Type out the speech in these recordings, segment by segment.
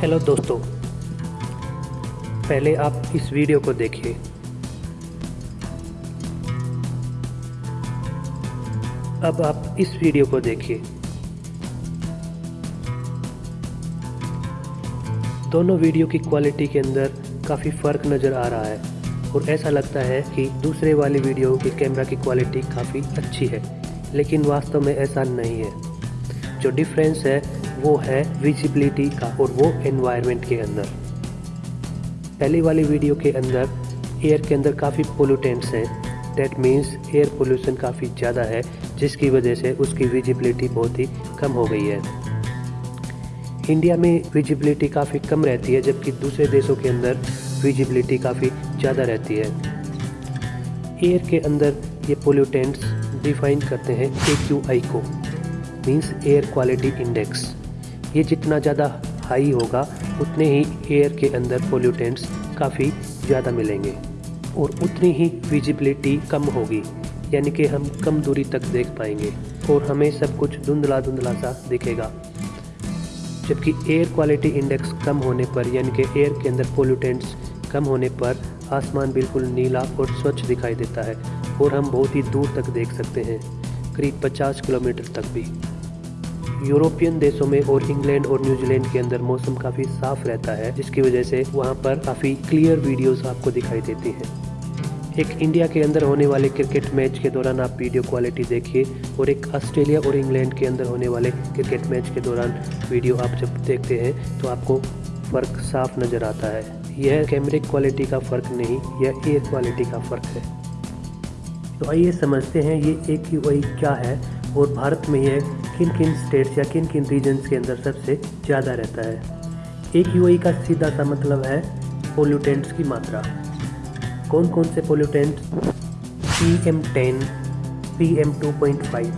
Hello दोस्तों। पहले आप इस वीडियो को देखिए। अब आप इस वीडियो को देखिए। दोनों वीडियो की क्वालिटी के अंदर काफ़ी फ़र्क नज़र आ रहा है और ऐसा लगता है कि दूसरे वाली वीडियो की कैमरा की क्वालिटी काफ़ी अच्छी है, लेकिन वास्तव में ऐसा नहीं है। जो डिफरेंस है वो है विजिबिलिटी का और वो एनवायरनमेंट के अंदर। पहले वाली वीडियो के अंदर एयर के अंदर काफ़ी पोल्यूटेंट्स हैं। डेट मीन्स एयर पोल्यूशन काफ़ी ज़्यादा है, जिसकी वजह से उसकी विजिबिलिटी बहुत ही कम हो गई है। इंडिया में विजिबिलिटी काफ़ी कम रहती है, जबकि दूसरे देशों के अंदर विजिबिलिटी काफ़ी ज़्यादा रहती है। एयर के अंदर ये पोल्यूटेंट्स डिफाइन करते हैं ए क्यू आई को मीन्स एयर क्वालिटी इंडेक्स ये जितना ज़्यादा हाई होगा, उतने ही एयर के अंदर पोल्यूटेंट्स काफ़ी ज़्यादा मिलेंगे और उतनी ही विजिबिलिटी कम होगी, यानी कि हम कम दूरी तक देख पाएँगे और हमें सब कुछ धुंधला धुंधला सा दिखेगा। जबकि एयर क्वालिटी इंडेक्स कम होने पर, यानी कि एयर के अंदर पोल्यूटेंट्स कम होने पर, आसमान बिल्कुल नीला और स्वच्छ दिखाई देता है और हम बहुत ही दूर तक देख सकते हैं, करीब 50 किलोमीटर तक भी। यूरोपियन देशों में और इंग्लैंड और न्यूजीलैंड के अंदर मौसम काफ़ी साफ़ रहता है, जिसकी वजह से वहाँ पर काफ़ी क्लियर वीडियोस आपको दिखाई देती हैं। एक इंडिया के अंदर होने वाले क्रिकेट मैच के दौरान आप वीडियो क्वालिटी देखिए और एक ऑस्ट्रेलिया और इंग्लैंड के अंदर होने वाले क्रिकेट मैच के दौरान वीडियो आप जब देखते हैं तो आपको फ़र्क साफ़ नज़र आता है। यह कैमरे क्वालिटी का फ़र्क नहीं, यह एयर क्वालिटी का फ़र्क है। तो आइए समझते हैं ये एक क्या है और भारत में यह किन किन स्टेट्स या किन किन रीजन्स के अंदर सबसे ज़्यादा रहता है? एक यू का सीधा सा मतलब है पोल्यूटेंट्स की मात्रा। कौन कौन से pollutant P M ten P M two point five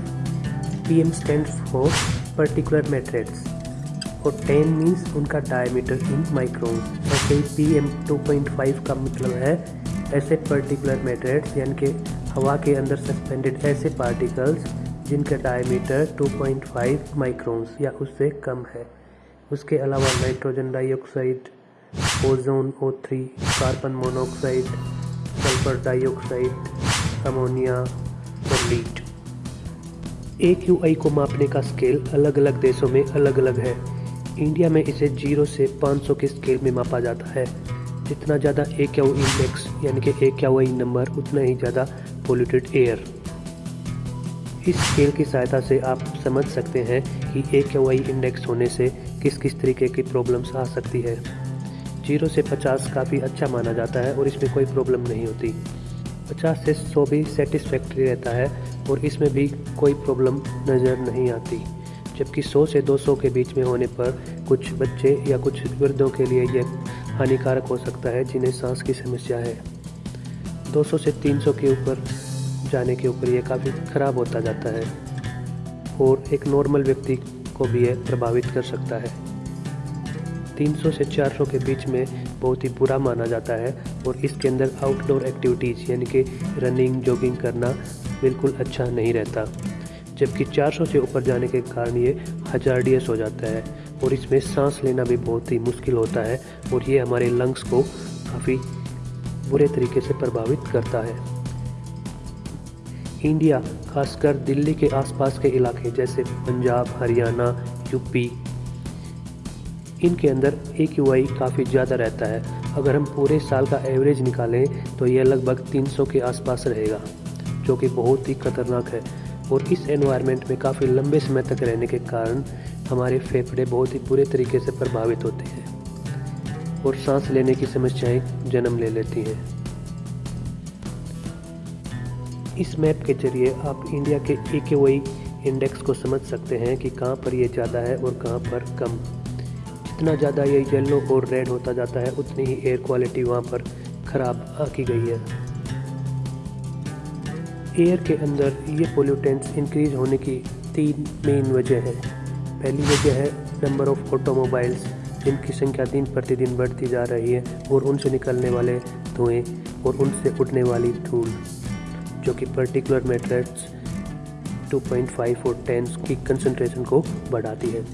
P M stand for particular matters और टेन मीन्स उनका डायमीटर इन माइक्रोन ऐसे ही P M two point five का मतलब है ऐसे पर्टिकुलर मेट्रेट्स यानी कि हवा के अंदर सस्पेंडेड ऐसे पार्टिकल्स जिनका डायमीटर 2.5 माइक्रोन्स या उससे कम है। उसके अलावा nitrogen dioxide ozone O three carbon monoxide sulphur dioxide ammonia और लीड एक यू को मापने का स्केल अलग अलग देशों में अलग अलग है। इंडिया में इसे ज़ीरो से 500 के स्केल में मापा जाता है। जितना ज़्यादा ए क्यू इंडेक्स यानी कि ए क्यू नंबर उतना ही ज़्यादा पोल्यूटेड एयर इस स्केल की सहायता से आप समझ सकते हैं कि ए क्यू आई इंडेक्स होने से किस किस तरीके की प्रॉब्लम्स आ सकती है। ज़ीरो से पचास काफ़ी अच्छा माना जाता है और इसमें कोई प्रॉब्लम नहीं होती। पचास से सौ भी सेटिस्फैक्ट्री रहता है और इसमें भी कोई प्रॉब्लम नज़र नहीं आती। जबकि सौ से दो सौ के बीच में होने पर कुछ बच्चे या कुछ वृद्धों के लिए यह हानिकारक हो सकता है जिन्हें सांस की समस्या है। 200 से 300 के ऊपर जाने के ऊपर यह काफ़ी ख़राब होता जाता है और एक नॉर्मल व्यक्ति को भी यह प्रभावित कर सकता है। 300 से 400 के बीच में बहुत ही बुरा माना जाता है और इसके अंदर आउटडोर एक्टिविटीज़ यानी कि रनिंग जॉगिंग करना बिल्कुल अच्छा नहीं रहता। जबकि 400 से ऊपर जाने के कारण ये हजारडियस हो जाता है और इसमें सांस लेना भी बहुत ही मुश्किल होता है और ये हमारे लंग्स को काफ़ी बुरे तरीके से प्रभावित करता है। इंडिया, खासकर दिल्ली के आसपास के इलाके जैसे पंजाब, हरियाणा, यूपी। इनके अंदर ए क्यू आई काफ़ी ज़्यादा रहता है। अगर हम पूरे साल का एवरेज निकालें तो यह लगभग 300 के आसपास रहेगा, जो कि बहुत ही खतरनाक है। और इस एनवायरनमेंट में काफ़ी लंबे समय तक रहने के कारण हमारे फेफड़े बहुत ही बुरे तरीके से प्रभावित होते हैं। और सांस लेने की समस्याएँ जन्म ले लेती हैं। इस मैप के ज़रिए आप इंडिया के ए के वाई इंडेक्स को समझ सकते हैं कि कहाँ पर ये ज़्यादा है और कहाँ पर कम। जितना ज़्यादा ये येलो और रेड होता जाता है, उतनी ही एयर क्वालिटी वहाँ पर ख़राब आकी गई है। एयर के अंदर ये पोल्यूटेंट्स इंक्रीज होने की तीन मेन वजह हैं। पहली वजह है नंबर ऑफ़ ऑटोमोबाइल्स जिनकी संख्या दिन प्रतिदिन बढ़ती जा रही है और उनसे निकलने वाले धुएँ और उनसे उठने वाली धूल। जो कि पर्टिकुलर मेट्रेट्स 2.5 और 10 की कंसंट्रेशन को बढ़ाती है।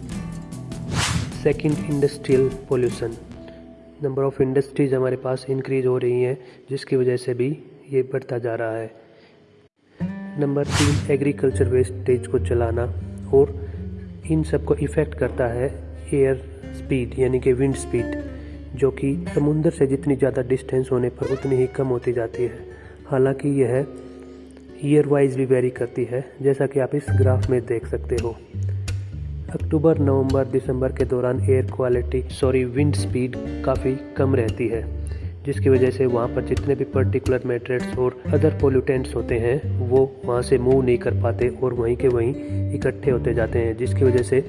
Second industrial pollution number of industries हमारे पास इंक्रीज़ हो रही हैं, जिसकी वजह से भी ये बढ़ता जा रहा है। नंबर तीन एग्रीकल्चर वेस्टेज को चलाना और इन सबको इफ़ेक्ट करता है एयर स्पीड यानी कि विंड स्पीड जो कि समुंदर से जितनी ज़्यादा डिस्टेंस होने पर उतनी ही कम होती जाती है। हालाँकि यह ईयर वाइज भी वेरी करती है, जैसा कि आप इस ग्राफ में देख सकते हो। अक्टूबर नवंबर दिसंबर के दौरान air quality sorry wind speed काफ़ी कम रहती है, जिसकी वजह से वहाँ पर जितने भी पर्टिकुलर मेट्रेट्स और अदर पोल्यूटेंट्स होते हैं, वो वहाँ से मूव नहीं कर पाते और वहीं के वहीं इकट्ठे होते जाते हैं, जिसकी वजह से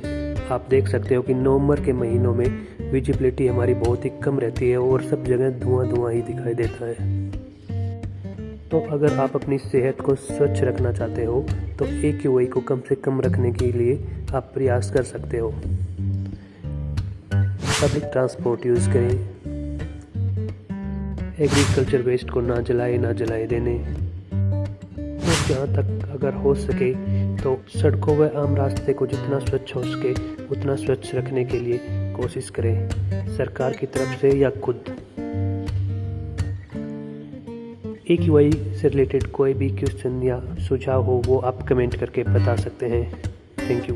आप देख सकते हो कि नवंबर के महीनों में विजिबिलिटी हमारी बहुत ही कम रहती है और सब जगह धुआँ धुआँ ही दिखाई देता है। तो अगर आप अपनी सेहत को स्वच्छ रखना चाहते हो तो एक यू को कम से कम रखने के लिए आप प्रयास कर सकते हो। पब्लिक ट्रांसपोर्ट यूज़ करें। एग्रीकल्चर वेस्ट को ना जलाए ना जलाए देने। और जहाँ तक अगर हो सके तो सड़कों व आम रास्ते को जितना स्वच्छ हो सके, उतना स्वच्छ रखने के लिए कोशिश करें। सरकार की तरफ़ से या खुद। एक वाई से रिलेटेड कोई भी क्वेश्चन या सुझाव हो, वो आप कमेंट करके बता सकते हैं। Thank you